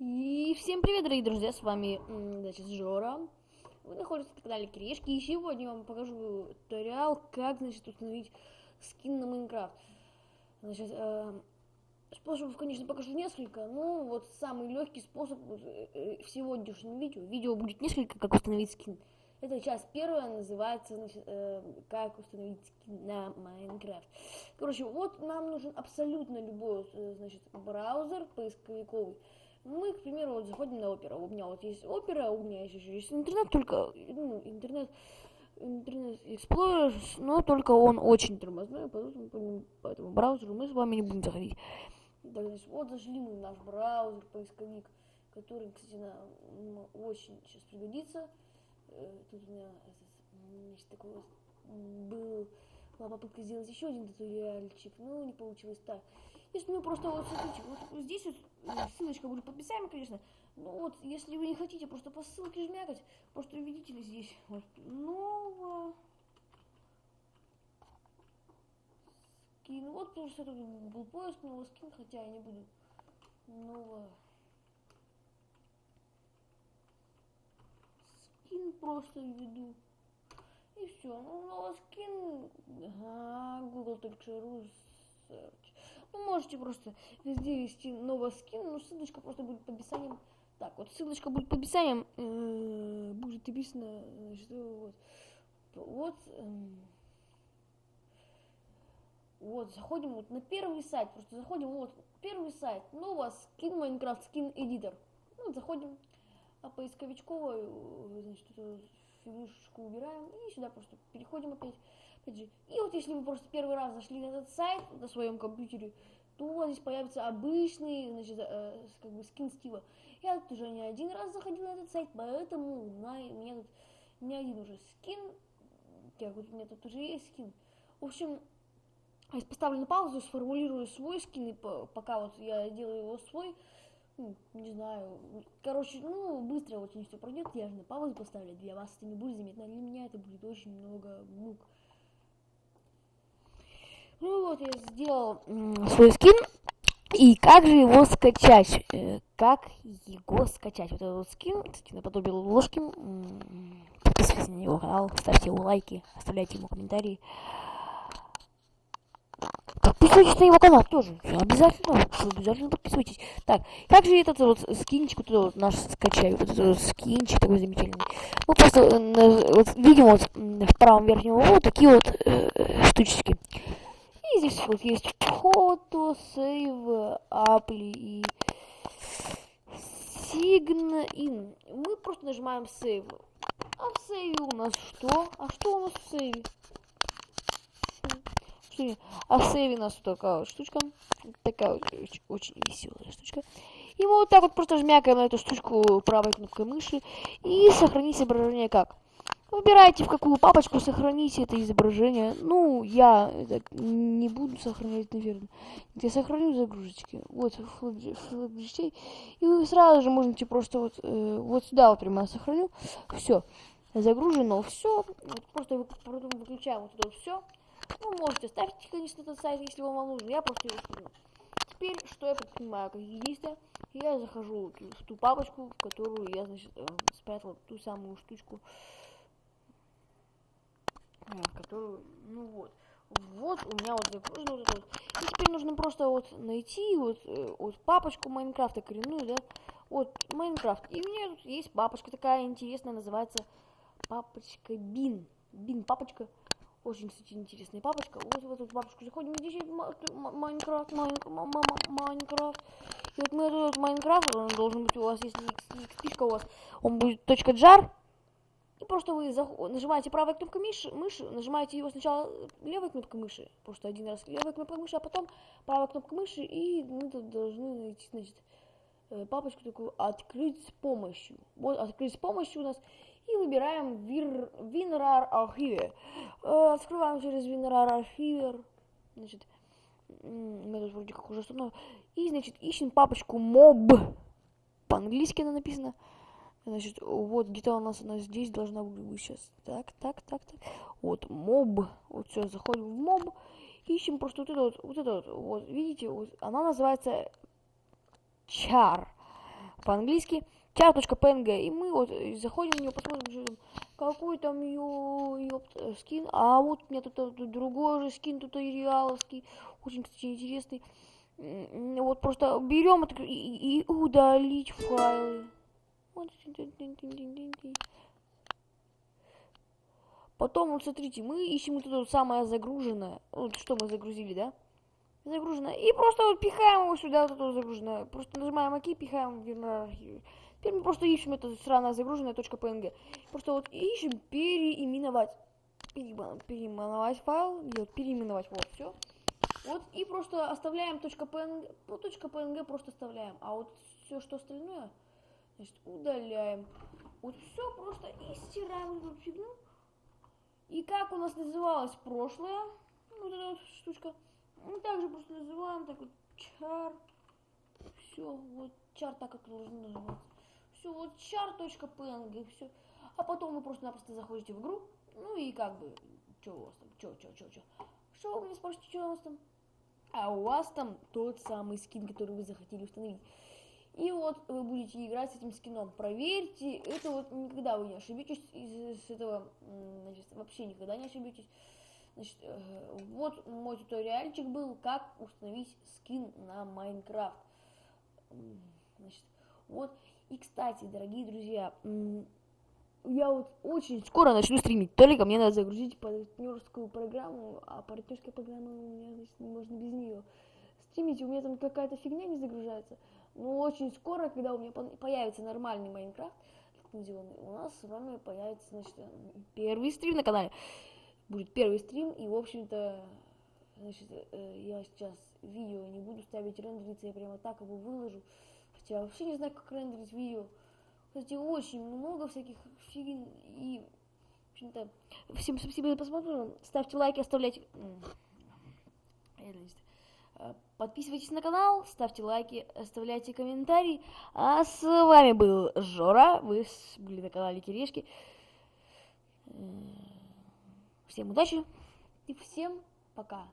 И всем привет, дорогие друзья, с вами, значит, Жора. Вы находитесь на канале Крешки, и сегодня я вам покажу туториал, как, значит, установить скин на Майнкрафт. Значит, э, способов, конечно, покажу несколько, но вот самый легкий способ э, э, в сегодняшнем видео. Видео будет несколько, как установить скин. Это часть первая, называется, значит, э, как установить скин на Майнкрафт. Короче, вот нам нужен абсолютно любой, э, значит, браузер поисковиковый. Мы, к примеру, вот заходим на оперу. У меня вот есть опера, у меня еще есть интернет, только ну, интернет интернет Explorer, но только он очень тормозной, поэтому по, по этому браузеру мы с вами не будем заходить. Так, значит, вот зашли мы в наш браузер, поисковик, который, кстати, нам очень сейчас пригодится. Э, тут у меня значит, такой был была попытка сделать еще один туториальчик, но не получилось так. Если мы просто вот смотрите, вот здесь вот э, ссылочка будет под описании, конечно. Ну вот, если вы не хотите просто по ссылке жмякать, просто видите ли здесь вот ново скин. Вот просто тут был поиск нового скин, хотя я не буду нового скин просто введу. И все. Ну, скин. Ага, google.ru search. Ну, можете просто везде ввести новый скин, но ссылочка просто будет под описанием. Так, вот ссылочка будет под описанием, э, будет написано, значит, вот, вот, э, вот, заходим вот на первый сайт, просто заходим, вот, первый сайт, новый скин Майнкрафт, скин эдитор. Ну, заходим, а поисковичковую, значит, эту фигушечку убираем и сюда просто переходим опять. Опять же. И вот если вы просто первый раз зашли на этот сайт на своем компьютере, то у здесь появится обычный, значит, э, как бы скин Стива. Я тут уже не один раз заходил на этот сайт, поэтому на, у меня тут не один уже скин. Так, вот у меня тут уже есть скин. В общем, я поставлю на паузу, сформулирую свой скин, и пока вот я делаю его свой, не знаю, короче, ну, быстро очень все пройдет, я же на паузу поставлю, для вас это не будет заметно, для меня это будет очень много мук. Ну вот, я сделал свой скин. И как же его скачать? Э, как его скачать? Вот этот вот скин, кстати, наподобие ложки. Подписывайтесь на его канал, ставьте ему лайки, оставляйте ему комментарии. Подписывайтесь на его канал тоже. Обязательно, обязательно подписывайтесь. Так, как же этот вот скинчик вот, вот наш скачаю? Вот вот скинчик такой замечательный. Мы просто э, вот, видим вот в правом верхнем углу такие вот э, штучки. И здесь вот есть фото, сейв, апли и sign in. Мы просто нажимаем сейв. А в сейве у нас что? А что у нас в сейве? А в сейве у нас такая вот штучка. Такая очень, очень веселая штучка. И мы вот так вот просто жмякаем на эту штучку правой кнопкой мыши. И сохранить изображение как? Выбирайте, в какую папочку сохраните это изображение. Ну, я это не буду сохранять, наверное. Я сохраню загрузочки. Вот, флэп И сразу же можете просто вот, э, вот сюда вот прямо сохраню. Все. Загружено все. Вот просто потом выключаем вот это все. Ну, можете ставить, конечно, этот сайт, если вам, вам нужен. Я просто его скину. Теперь, что я предпринимаю как единственное, я захожу в ту папочку, в которую я, значит, э, спрятал ту самую штучку которую, ну вот, вот у меня вот загружено вот это вот. И теперь нужно просто вот найти вот, э, вот папочку Майнкрафта коренную, да, вот Майнкрафт. И у меня тут есть папочка такая интересная, называется папочка Бин. Бин папочка. Очень, кстати, интересная папочка. Вот в эту папочку заходим, здесь есть Майнкрафт, Майнкрафт. И вот мы этот Майнкрафт, он должен быть у вас, если XP у вас, он будет .jar, и просто вы нажимаете правой кнопкой мыши, мыши, нажимаете его сначала левой кнопкой мыши, просто один раз левой кнопкой мыши, а потом правой кнопкой мыши, и мы тут должны найти, значит, э, папочку такую «Открыть с помощью». Вот «Открыть с помощью» у нас, и выбираем WinRAR Archive. Э, открываем через WinRAR Archive, значит, мы тут вроде как уже установили, и, значит, ищем папочку mob, по-английски она написана, Значит, вот где-то у нас она здесь должна быть сейчас. Так, так, так, так. Вот, моб. Вот все, заходим в моб. Ищем просто вот это вот, вот это вот. Вот, видите, вот, она называется чар. по-английски, char.png, и мы вот заходим в нее, посмотрим, что там, какой там ее, ее скин, а вот у меня тут, тут другой же скин, тут и реаловский, очень, кстати, интересный. Вот просто берем и, и, удалить файлы. Потом, вот смотрите, мы ищем вот это самое загруженное. Вот что мы загрузили, да? Загруженное. И просто вот пихаем его сюда, вот это загруженное. Просто нажимаем ОК, пихаем в иерархию. Теперь мы просто ищем это сраное загруженное .png. Просто вот ищем переименовать. Переименовать файл. Нет, переименовать. Вот, все. Вот, и просто оставляем .png. Ну, .png просто оставляем. А вот все, что остальное, значит, удаляем. Вот все просто и стираем эту фигню. И как у нас называлось прошлое, вот эта вот штучка, мы также просто называем так вот чар. Все, вот чар так, как должно называться. Char.png, все. А потом вы просто-напросто заходите в игру, ну и как бы, что у вас там, что, что, что, что. Что вы мне спрашиваете, что у вас там? А у вас там тот самый скин, который вы захотели установить. И вот вы будете играть с этим скином. Проверьте, это вот никогда вы не ошибетесь из, из этого, значит, вообще никогда не ошибетесь. Значит, э, вот мой туториальчик был, как установить скин на Майнкрафт. Значит, вот. И, кстати, дорогие друзья, я вот очень скоро начну стримить. Только мне надо загрузить партнерскую программу, а партнерская программа у меня, значит, не можно без нее. Стримить, у меня там какая-то фигня не загружается. Но очень скоро, когда у меня появится нормальный Майнкрафт, у нас с вами появится, значит, первый стрим на канале. Будет первый стрим, и, в общем-то, значит, э, я сейчас видео не буду ставить рендериться, я прямо так его выложу. Хотя вообще не знаю, как рендерить видео. Кстати, очень много всяких фигин и, в общем-то, всем спасибо за просмотр. Ставьте лайки, оставляйте... Э, подписывайтесь на канал, ставьте лайки, оставляйте комментарии. А с вами был Жора, вы были на канале Кирешки. Э, всем удачи и всем пока.